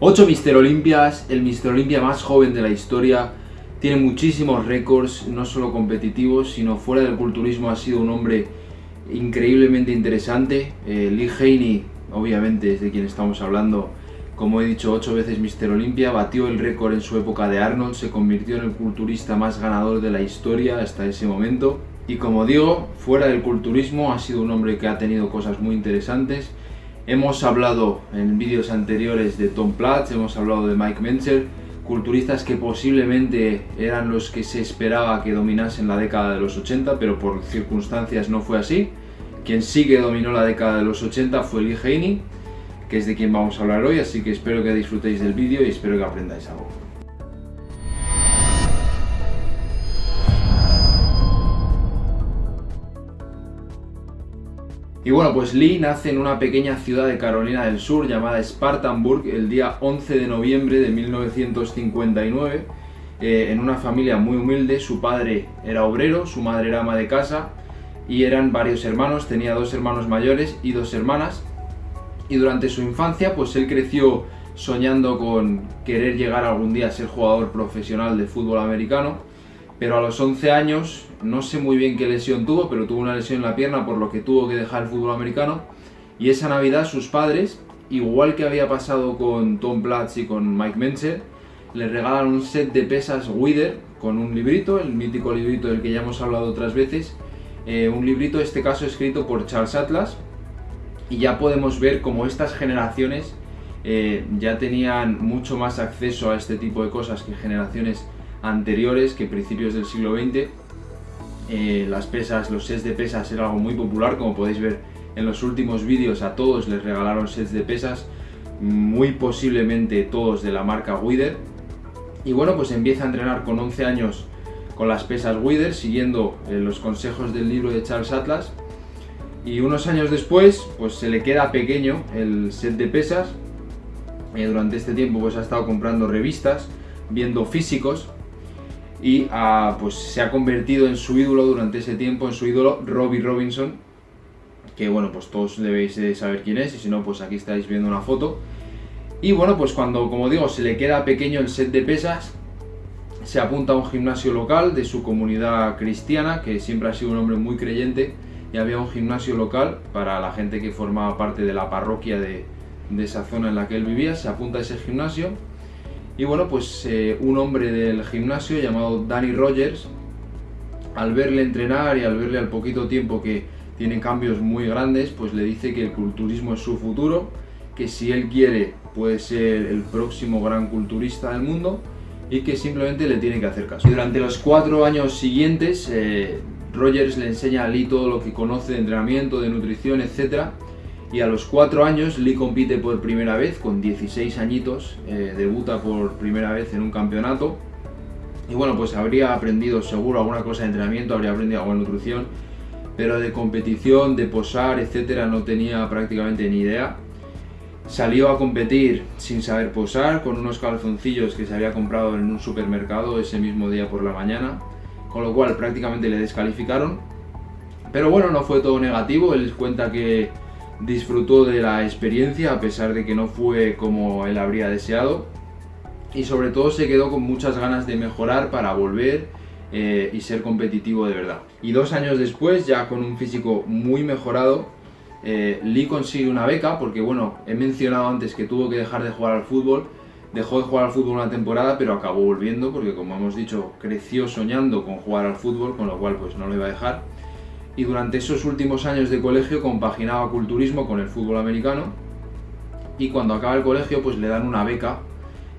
8 Mister Olimpias, el Mister Olimpia más joven de la historia, tiene muchísimos récords, no solo competitivos, sino fuera del culturismo ha sido un hombre increíblemente interesante. Eh, Lee Haney, obviamente es de quien estamos hablando, como he dicho, 8 veces Mister Olympia, batió el récord en su época de Arnold, se convirtió en el culturista más ganador de la historia hasta ese momento. Y como digo, fuera del culturismo ha sido un hombre que ha tenido cosas muy interesantes, Hemos hablado en vídeos anteriores de Tom Platz, hemos hablado de Mike Menzer, culturistas que posiblemente eran los que se esperaba que dominasen la década de los 80, pero por circunstancias no fue así. Quien sí que dominó la década de los 80 fue Lee Haney, que es de quien vamos a hablar hoy, así que espero que disfrutéis del vídeo y espero que aprendáis algo. Y bueno, pues Lee nace en una pequeña ciudad de Carolina del Sur llamada Spartanburg el día 11 de noviembre de 1959 eh, en una familia muy humilde, su padre era obrero, su madre era ama de casa y eran varios hermanos, tenía dos hermanos mayores y dos hermanas. Y durante su infancia pues él creció soñando con querer llegar algún día a ser jugador profesional de fútbol americano pero a los 11 años, no sé muy bien qué lesión tuvo, pero tuvo una lesión en la pierna por lo que tuvo que dejar el fútbol americano. Y esa Navidad sus padres, igual que había pasado con Tom Platz y con Mike Menzer, le regalan un set de pesas Wither con un librito, el mítico librito del que ya hemos hablado otras veces, eh, un librito, en este caso escrito por Charles Atlas, y ya podemos ver cómo estas generaciones eh, ya tenían mucho más acceso a este tipo de cosas que generaciones anteriores que principios del siglo XX. Eh, las pesas, los sets de pesas era algo muy popular, como podéis ver en los últimos vídeos a todos les regalaron sets de pesas, muy posiblemente todos de la marca Wither. Y bueno, pues empieza a entrenar con 11 años con las pesas Wither, siguiendo eh, los consejos del libro de Charles Atlas. Y unos años después, pues se le queda pequeño el set de pesas. eh, durante este tiempo pues ha estado comprando revistas, viendo físicos y ah, pues se ha convertido en su ídolo durante ese tiempo, en su ídolo Robbie Robinson, que bueno, pues todos debéis de saber quién es, y si no, pues aquí estáis viendo una foto. Y bueno, pues cuando, como digo, se le queda pequeño el set de pesas, se apunta a un gimnasio local de su comunidad cristiana, que siempre ha sido un hombre muy creyente, y había un gimnasio local para la gente que formaba parte de la parroquia de, de esa zona en la que él vivía, se apunta a ese gimnasio, y bueno, pues eh, un hombre del gimnasio llamado Danny Rogers, al verle entrenar y al verle al poquito tiempo que tiene cambios muy grandes, pues le dice que el culturismo es su futuro, que si él quiere puede ser el próximo gran culturista del mundo y que simplemente le tiene que hacer caso. Y durante los cuatro años siguientes, eh, Rogers le enseña a Lee todo lo que conoce de entrenamiento, de nutrición, etcétera, y a los 4 años Lee compite por primera vez, con 16 añitos, eh, debuta por primera vez en un campeonato. Y bueno, pues habría aprendido seguro alguna cosa de entrenamiento, habría aprendido algo de nutrición, pero de competición, de posar, etcétera, no tenía prácticamente ni idea. Salió a competir sin saber posar, con unos calzoncillos que se había comprado en un supermercado ese mismo día por la mañana, con lo cual prácticamente le descalificaron. Pero bueno, no fue todo negativo, él cuenta que disfrutó de la experiencia a pesar de que no fue como él habría deseado. Y sobre todo se quedó con muchas ganas de mejorar para volver eh, y ser competitivo de verdad. Y dos años después, ya con un físico muy mejorado, eh, Lee consigue una beca porque bueno, he mencionado antes que tuvo que dejar de jugar al fútbol, dejó de jugar al fútbol una temporada pero acabó volviendo porque como hemos dicho creció soñando con jugar al fútbol con lo cual pues no lo iba a dejar y durante esos últimos años de colegio compaginaba culturismo con el fútbol americano y cuando acaba el colegio pues le dan una beca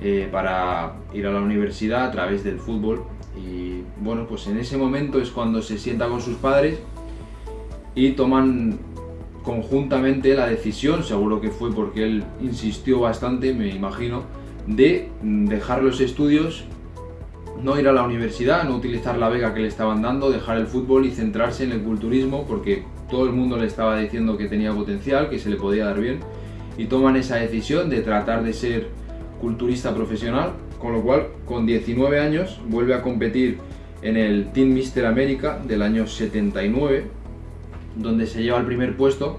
eh, para ir a la universidad a través del fútbol. Y bueno pues en ese momento es cuando se sienta con sus padres y toman conjuntamente la decisión, seguro que fue porque él insistió bastante, me imagino, de dejar los estudios no ir a la universidad, no utilizar la beca que le estaban dando, dejar el fútbol y centrarse en el culturismo porque todo el mundo le estaba diciendo que tenía potencial, que se le podía dar bien y toman esa decisión de tratar de ser culturista profesional, con lo cual con 19 años vuelve a competir en el Team Mister América del año 79, donde se lleva el primer puesto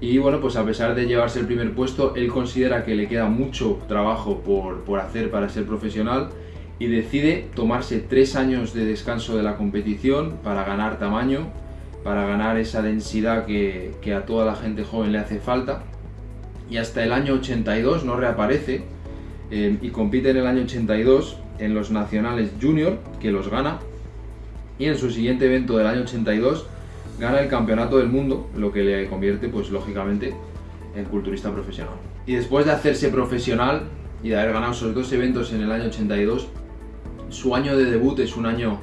Y bueno, pues a pesar de llevarse el primer puesto, él considera que le queda mucho trabajo por, por hacer para ser profesional y decide tomarse tres años de descanso de la competición para ganar tamaño, para ganar esa densidad que, a toda la gente joven le hace falta. Y hasta el año 82 no reaparece eh, y compite en el año 82 en los nacionales junior, que los gana. Y en su siguiente evento del año 82 gana el campeonato del mundo, lo que le convierte, pues lógicamente, en culturista profesional. Y después de hacerse profesional y de haber ganado esos dos eventos en el año 82, su año de debut es un año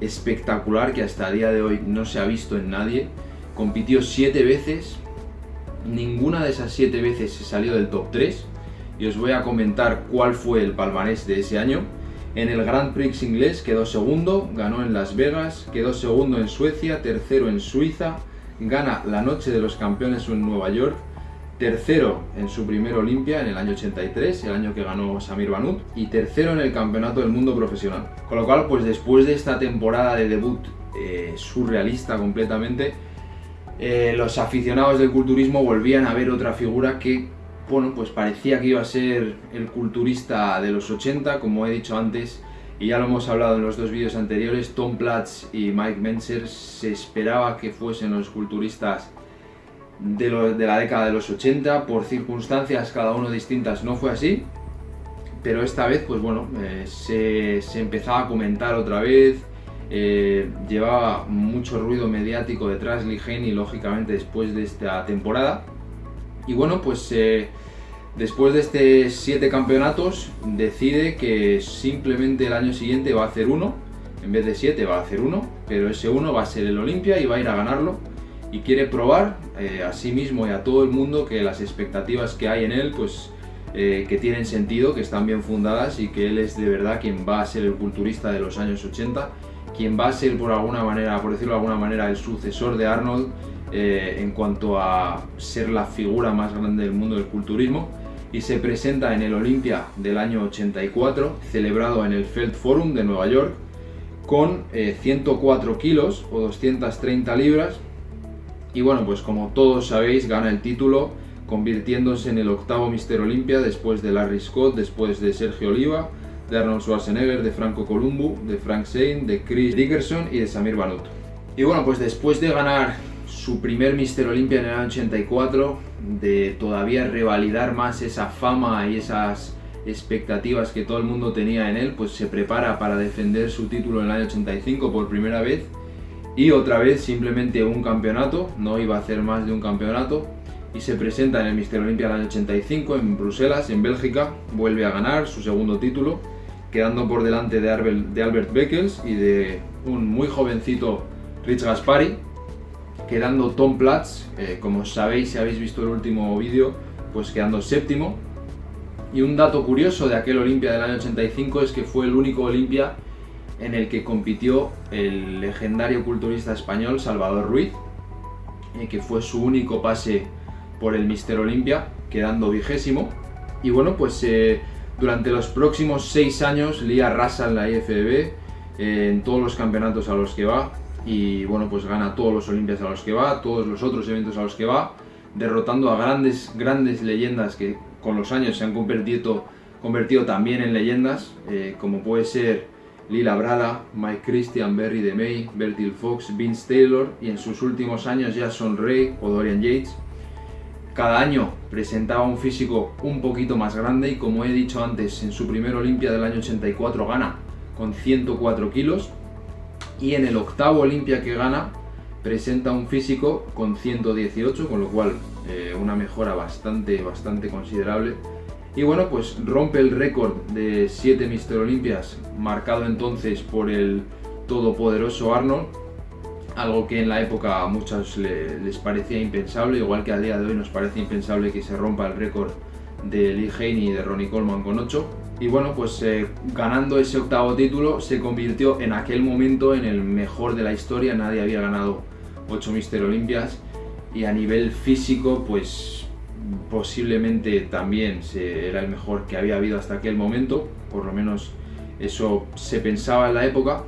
espectacular que hasta el día de hoy no se ha visto en nadie. Compitió siete veces, ninguna de esas siete veces se salió del top 3 y os voy a comentar cuál fue el palmarés de ese año. En el Grand Prix inglés quedó segundo, ganó en Las Vegas, quedó segundo en Suecia, tercero en Suiza, gana la Noche de los Campeones en Nueva York, tercero en su primer Olimpia en el año 83, el año que ganó Samir Banut, y tercero en el Campeonato del Mundo Profesional. Con lo cual, pues después de esta temporada de debut eh, surrealista completamente, eh, los aficionados del culturismo volvían a ver otra figura que bueno, pues parecía que iba a ser el culturista de los 80, como he dicho antes, y ya lo hemos hablado en los dos vídeos anteriores, Tom Platz y Mike Menzer se esperaba que fuesen los culturistas de, la década de los 80, por circunstancias cada uno distintas no fue así, pero esta vez, pues bueno, eh, se, empezaba a comentar otra vez, eh, llevaba mucho ruido mediático detrás Haney, lógicamente después de esta temporada, y bueno, pues eh, después de estos siete campeonatos decide que simplemente el año siguiente va a hacer uno, en vez de siete va a hacer uno, pero ese uno va a ser el Olimpia y va a ir a ganarlo y quiere probar eh, a sí mismo y a todo el mundo que las expectativas que hay en él pues eh, que tienen sentido, que están bien fundadas y que él es de verdad quien va a ser el culturista de los años 80, quien va a ser por alguna manera, por decirlo de alguna manera, el sucesor de Arnold eh, en cuanto a ser la figura más grande del mundo del culturismo y se presenta en el Olympia del año 84, celebrado en el Feld Forum de Nueva York, con 104 eh, kilos o 230 libras. Y bueno, pues como todos sabéis, gana el título, convirtiéndose en el octavo Mister Olympia después de Larry Scott, después de Sergio Oliva, de Arnold Schwarzenegger, de Franco Columbu, de Frank Zane, de Chris Dickerson y de Samir Banut. Y bueno, pues después de ganar su primer Mister Olympia en el año 84, de todavía revalidar más esa fama y esas expectativas que todo el mundo tenía en él, pues se prepara para defender su título en el año 85 por primera vez y otra vez simplemente un campeonato, no iba a hacer más de un campeonato y se presenta en el Mister Olympia del año 85 en Bruselas, en Bélgica, vuelve a ganar su segundo título, quedando por delante de Albert Beckels y de un muy jovencito Rich Gaspari, quedando Tom Platz, eh, como sabéis si habéis visto el último vídeo, pues quedando séptimo. Y un dato curioso de aquel Olimpia del año 85 es que fue el único Olimpia en el que compitió el legendario culturista español Salvador Ruiz, eh, que fue su único pase por el Mister Olimpia, quedando vigésimo. Y bueno, pues eh, durante los próximos seis años Lía arrasa en la IFBB, en todos los campeonatos a los que va, y bueno, pues gana todos los Olimpias a los que va, todos los otros eventos a los que va, derrotando a grandes, grandes leyendas que con los años se han convertido, también en leyendas, eh, como puede ser Lila Brada, Mike Christian, Berry DeMay, Bertil Fox, Vince Taylor y en sus últimos años ya son Ray o Dorian Yates. Cada año presentaba un físico un poquito más grande y como he dicho antes, en su primer Olimpia del año 84 gana con 104 kilos, y en el octavo Olimpia que gana presenta un físico con 118, con lo cual eh, una mejora bastante, bastante considerable. Y bueno, pues rompe el récord de 7 Mister Olimpias, marcado entonces por el todopoderoso Arnold, algo que en la época a muchos les parecía impensable, igual que a día de hoy nos parece impensable que se rompa el récord de Lee Haney y de Ronnie Coleman con 8. Y bueno, pues eh, ganando ese octavo título se convirtió en aquel momento en el mejor de la historia, nadie había ganado 8 Mister Olimpias y a nivel físico pues posiblemente también se, era el mejor que había habido hasta aquel momento, por lo menos eso se pensaba en la época.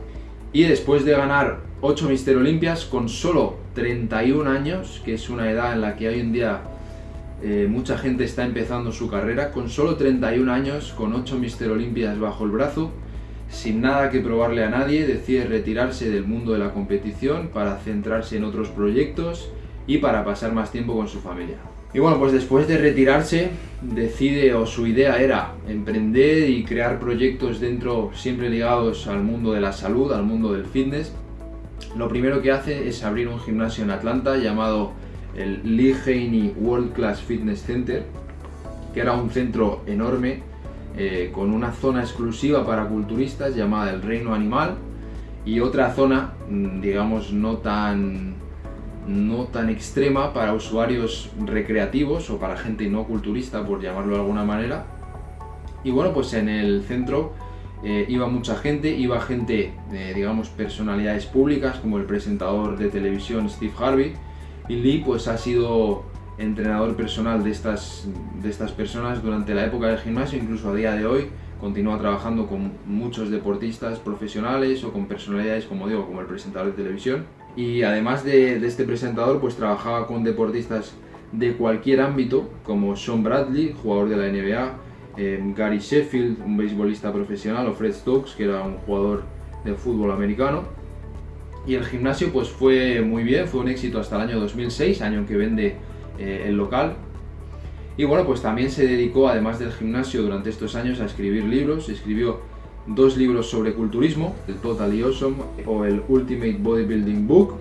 Y después de ganar 8 Mister Olimpias, con solo 31 años, que es una edad en la que hoy en día eh, mucha gente está empezando su carrera, con solo 31 años, con 8 Mister Olimpias bajo el brazo, sin nada que probarle a nadie, decide retirarse del mundo de la competición para centrarse en otros proyectos y para pasar más tiempo con su familia. Y bueno, pues después de retirarse, decide o su idea era emprender y crear proyectos dentro, siempre ligados al mundo de la salud, al mundo del fitness. Lo primero que hace es abrir un gimnasio en Atlanta llamado el Lee Haney World Class Fitness Center, que era un centro enorme eh, con una zona exclusiva para culturistas llamada el Reino Animal y otra zona, mm, digamos, no tan, no tan extrema para usuarios recreativos o para gente no culturista, por llamarlo de alguna manera. Y bueno, pues en el centro eh, iba mucha gente, iba gente, eh, digamos, personalidades públicas como el presentador de televisión Steve Harvey, y Lee pues ha sido entrenador personal de estas, de estas personas durante la época del gimnasio, incluso a día de hoy continúa trabajando con muchos deportistas profesionales o con personalidades como digo, como el presentador de televisión. Y además de, este presentador, pues trabajaba con deportistas de cualquier ámbito, como Sean Bradley, jugador de la NBA, eh, Gary Sheffield, un beisbolista profesional, o Fred Stokes, que era un jugador de fútbol americano. Y el gimnasio pues fue muy bien, fue un éxito hasta el año 2006, año en que vende eh, el local. Y bueno, pues también se dedicó, además del gimnasio, durante estos años a escribir libros. Escribió dos libros sobre culturismo, el Totally Awesome o el Ultimate Bodybuilding Book,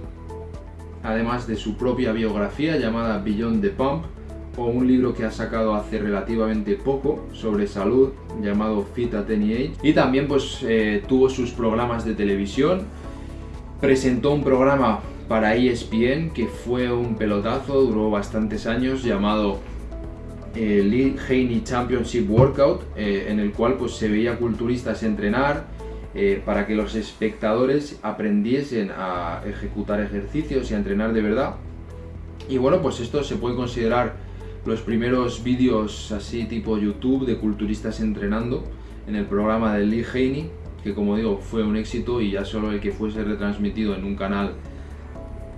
además de su propia biografía llamada Beyond the Pump, o un libro que ha sacado hace relativamente poco sobre salud llamado Fit at Any Age. Y también pues eh, tuvo sus programas de televisión, presentó un programa para ESPN, que fue un pelotazo, duró bastantes años, llamado eh, Lee Haney Championship Workout, eh, en el cual pues, se veía culturistas entrenar eh, para que los espectadores aprendiesen a ejecutar ejercicios y a entrenar de verdad. Y bueno, pues esto se puede considerar los primeros vídeos así tipo YouTube de culturistas entrenando en el programa de Lee Haney, que como digo fue un éxito y ya solo el que fuese retransmitido en un canal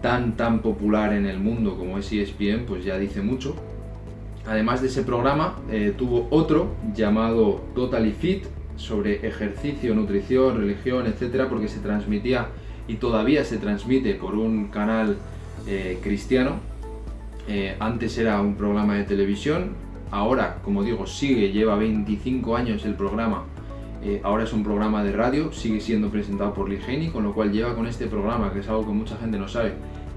tan tan popular en el mundo como es ESPN, pues ya dice mucho. Además de ese programa, eh, tuvo otro llamado Totally Fit sobre ejercicio, nutrición, religión, etcétera, porque se transmitía y todavía se transmite por un canal eh, cristiano. Eh, antes era un programa de televisión, ahora, como digo, sigue, lleva 25 años el programa ahora es un programa de radio, sigue siendo presentado por Ligeni, con lo cual lleva con este programa, que es algo que mucha gente no sabe,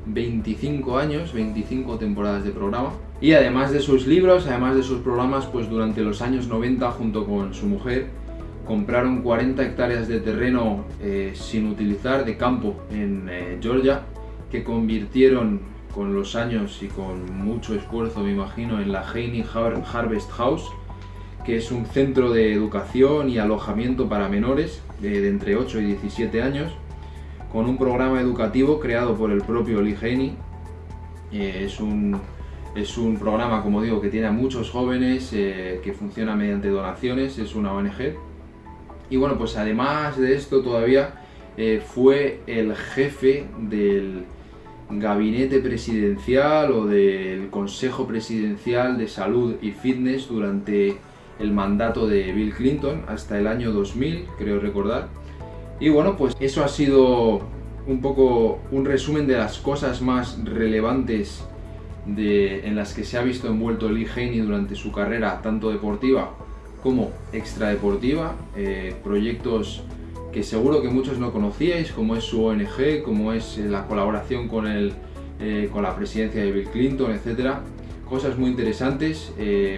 25 años, 25 temporadas de programa. Y además de sus libros, además de sus programas, pues durante los años 90 junto con su mujer compraron 40 hectáreas de terreno eh, sin utilizar de campo en eh, Georgia que convirtieron con los años y con mucho esfuerzo me imagino en la Haney Harvest House que es un centro de educación y alojamiento para menores de, entre 8 y 17 años, con un programa educativo creado por el propio Haney. Eh, es, un, es un programa, como digo, que tiene a muchos jóvenes, eh, que funciona mediante donaciones, es una ONG. Y bueno, pues además de esto todavía eh, fue el jefe del gabinete presidencial o del Consejo Presidencial de Salud y Fitness durante el mandato de Bill Clinton hasta el año 2000, creo recordar. Y bueno, pues eso ha sido un poco un resumen de las cosas más relevantes de, en las que se ha visto envuelto Lee Haney durante su carrera, tanto deportiva como extradeportiva. Eh, proyectos que seguro que muchos no conocíais, como es su ONG, como es eh, la colaboración con, el, eh, con la presidencia de Bill Clinton, etc. Cosas muy interesantes,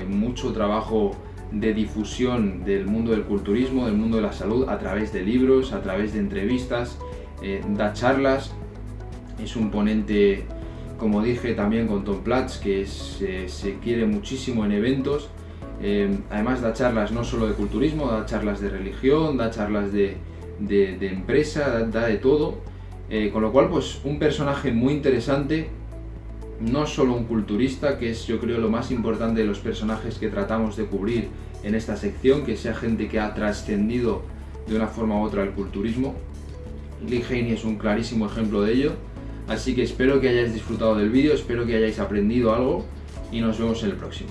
mucho trabajo de difusión del mundo del culturismo, del mundo de la salud, a través de libros, a través de entrevistas, eh, da charlas, es un ponente, como dije también con Tom Platz, que se quiere muchísimo en eventos, eh, además da charlas no solo de culturismo, da charlas de religión, da charlas de, empresa, da, de todo, eh, con lo cual pues un personaje muy interesante no solo un culturista, que es yo creo lo más importante de los personajes que tratamos de cubrir en esta sección, que sea gente que ha trascendido de una forma u otra el culturismo. Lee es un clarísimo ejemplo de ello. Así que espero que hayáis disfrutado del vídeo, espero que hayáis aprendido algo y nos vemos en el próximo.